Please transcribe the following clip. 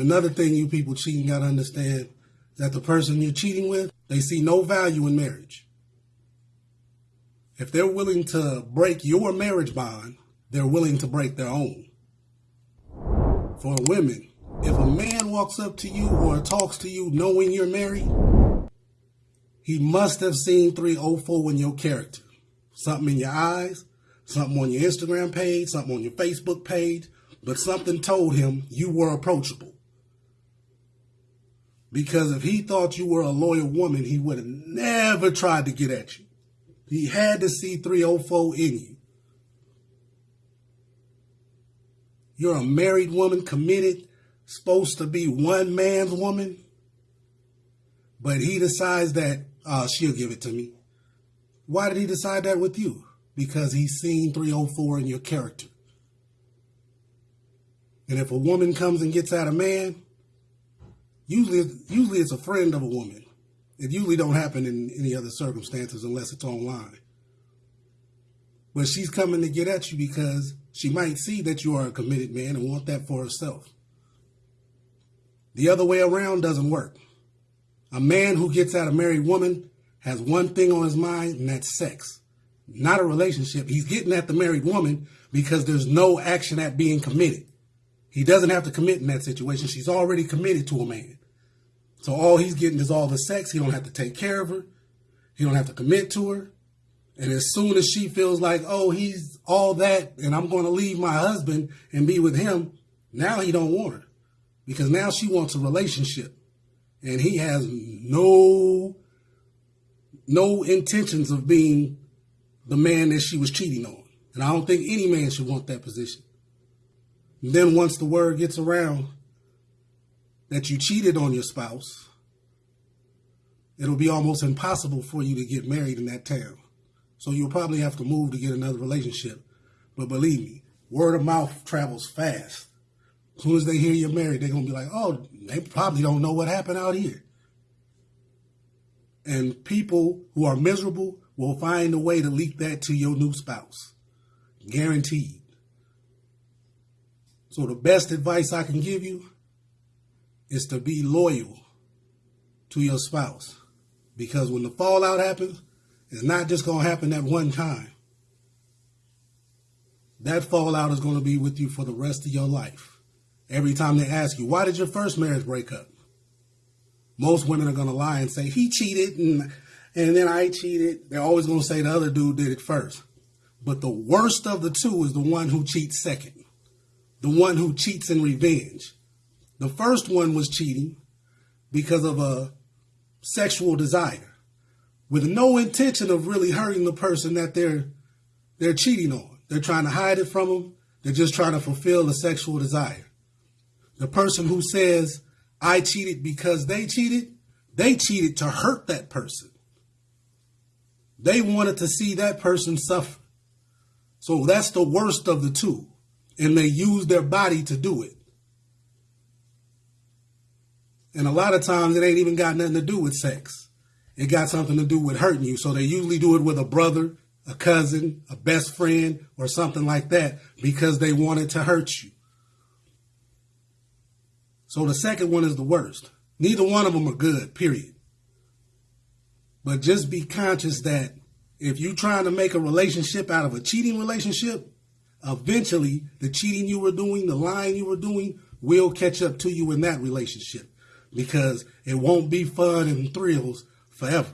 another thing you people cheating got to understand that the person you're cheating with, they see no value in marriage. If they're willing to break your marriage bond, they're willing to break their own. For women, if a man walks up to you or talks to you knowing you're married, he must have seen 304 in your character. Something in your eyes, something on your Instagram page, something on your Facebook page, but something told him you were approachable. Because if he thought you were a loyal woman, he would have never tried to get at you. He had to see 304 in you. You're a married woman, committed, supposed to be one man's woman, but he decides that uh, she'll give it to me. Why did he decide that with you? Because he's seen 304 in your character. And if a woman comes and gets at a man, usually usually it's a friend of a woman. It usually don't happen in any other circumstances unless it's online. But she's coming to get at you because she might see that you are a committed man and want that for herself. The other way around doesn't work. A man who gets at a married woman has one thing on his mind, and that's sex, not a relationship. He's getting at the married woman because there's no action at being committed. He doesn't have to commit in that situation. She's already committed to a man. So all he's getting is all the sex. He don't have to take care of her. He don't have to commit to her. And as soon as she feels like, oh, he's all that, and I'm going to leave my husband and be with him, now he don't want her because now she wants a relationship, and he has no no intentions of being the man that she was cheating on. And I don't think any man should want that position. Then once the word gets around that you cheated on your spouse, it'll be almost impossible for you to get married in that town. So you'll probably have to move to get another relationship. But believe me, word of mouth travels fast. As soon as they hear you're married, they're going to be like, oh, they probably don't know what happened out here. And people who are miserable will find a way to leak that to your new spouse. Guaranteed. So the best advice I can give you is to be loyal to your spouse. Because when the fallout happens, it's not just going to happen at one time. That fallout is going to be with you for the rest of your life. Every time they ask you, why did your first marriage break up? Most women are going to lie and say, he cheated and, and then I cheated. They're always going to say the other dude did it first. But the worst of the two is the one who cheats second the one who cheats in revenge. The first one was cheating because of a sexual desire with no intention of really hurting the person that they're they're cheating on. They're trying to hide it from them. They're just trying to fulfill a sexual desire. The person who says, I cheated because they cheated, they cheated to hurt that person. They wanted to see that person suffer. So that's the worst of the two and they use their body to do it. And a lot of times it ain't even got nothing to do with sex. It got something to do with hurting you. So they usually do it with a brother, a cousin, a best friend, or something like that because they wanted to hurt you. So the second one is the worst. Neither one of them are good, period. But just be conscious that if you're trying to make a relationship out of a cheating relationship, eventually the cheating you were doing, the lying you were doing will catch up to you in that relationship because it won't be fun and thrills forever.